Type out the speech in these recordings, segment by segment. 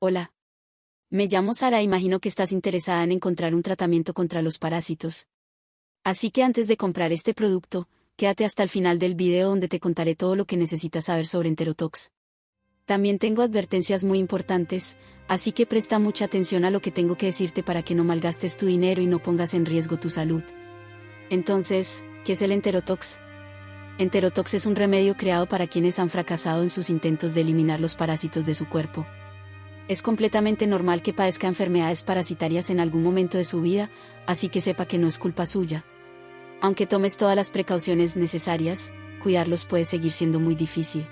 Hola. Me llamo Sara imagino que estás interesada en encontrar un tratamiento contra los parásitos. Así que antes de comprar este producto, quédate hasta el final del video donde te contaré todo lo que necesitas saber sobre Enterotox. También tengo advertencias muy importantes, así que presta mucha atención a lo que tengo que decirte para que no malgastes tu dinero y no pongas en riesgo tu salud. Entonces, ¿qué es el Enterotox? Enterotox es un remedio creado para quienes han fracasado en sus intentos de eliminar los parásitos de su cuerpo. Es completamente normal que padezca enfermedades parasitarias en algún momento de su vida, así que sepa que no es culpa suya. Aunque tomes todas las precauciones necesarias, cuidarlos puede seguir siendo muy difícil.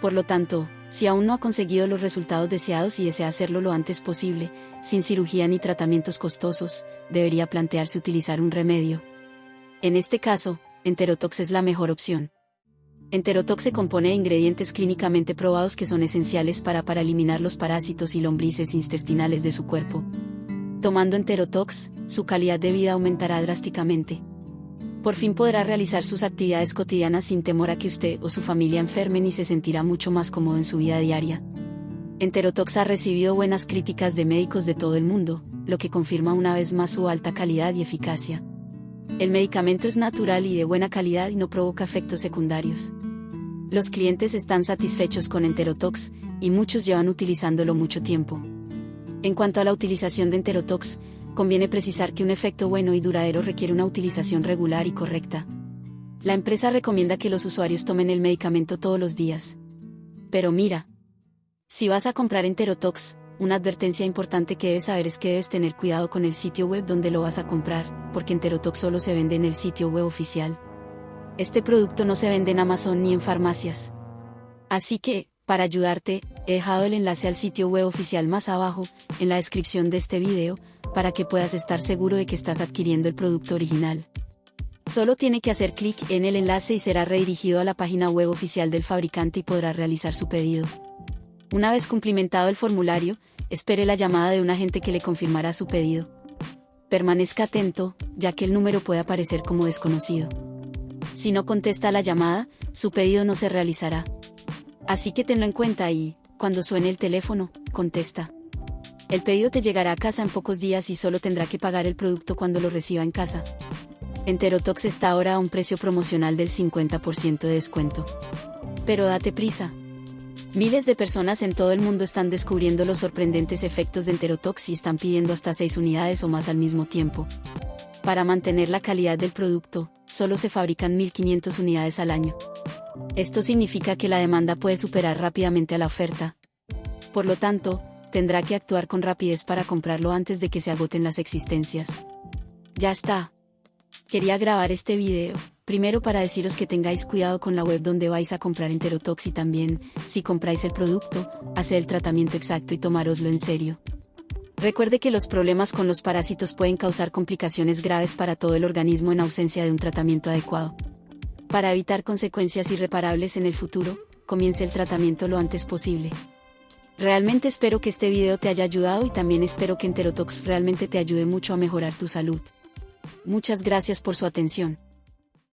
Por lo tanto, si aún no ha conseguido los resultados deseados y desea hacerlo lo antes posible, sin cirugía ni tratamientos costosos, debería plantearse utilizar un remedio. En este caso, Enterotox es la mejor opción. Enterotox se compone de ingredientes clínicamente probados que son esenciales para, para eliminar los parásitos y lombrices intestinales de su cuerpo. Tomando Enterotox, su calidad de vida aumentará drásticamente por fin podrá realizar sus actividades cotidianas sin temor a que usted o su familia enfermen y se sentirá mucho más cómodo en su vida diaria. Enterotox ha recibido buenas críticas de médicos de todo el mundo, lo que confirma una vez más su alta calidad y eficacia. El medicamento es natural y de buena calidad y no provoca efectos secundarios. Los clientes están satisfechos con Enterotox, y muchos llevan utilizándolo mucho tiempo. En cuanto a la utilización de Enterotox, conviene precisar que un efecto bueno y duradero requiere una utilización regular y correcta. La empresa recomienda que los usuarios tomen el medicamento todos los días. Pero mira, si vas a comprar Enterotox, una advertencia importante que debes saber es que debes tener cuidado con el sitio web donde lo vas a comprar, porque Enterotox solo se vende en el sitio web oficial. Este producto no se vende en Amazon ni en farmacias. Así que, para ayudarte, he dejado el enlace al sitio web oficial más abajo, en la descripción de este video, para que puedas estar seguro de que estás adquiriendo el producto original. Solo tiene que hacer clic en el enlace y será redirigido a la página web oficial del fabricante y podrá realizar su pedido. Una vez cumplimentado el formulario, espere la llamada de un agente que le confirmará su pedido. Permanezca atento, ya que el número puede aparecer como desconocido. Si no contesta la llamada, su pedido no se realizará. Así que tenlo en cuenta y, cuando suene el teléfono, contesta. El pedido te llegará a casa en pocos días y solo tendrá que pagar el producto cuando lo reciba en casa. Enterotox está ahora a un precio promocional del 50% de descuento. Pero date prisa. Miles de personas en todo el mundo están descubriendo los sorprendentes efectos de Enterotox y están pidiendo hasta 6 unidades o más al mismo tiempo. Para mantener la calidad del producto, solo se fabrican 1.500 unidades al año. Esto significa que la demanda puede superar rápidamente a la oferta. Por lo tanto, tendrá que actuar con rapidez para comprarlo antes de que se agoten las existencias. Ya está. Quería grabar este video, primero para deciros que tengáis cuidado con la web donde vais a comprar Enterotox y también, si compráis el producto, hacer el tratamiento exacto y tomároslo en serio. Recuerde que los problemas con los parásitos pueden causar complicaciones graves para todo el organismo en ausencia de un tratamiento adecuado. Para evitar consecuencias irreparables en el futuro, comience el tratamiento lo antes posible. Realmente espero que este video te haya ayudado y también espero que Enterotox realmente te ayude mucho a mejorar tu salud. Muchas gracias por su atención.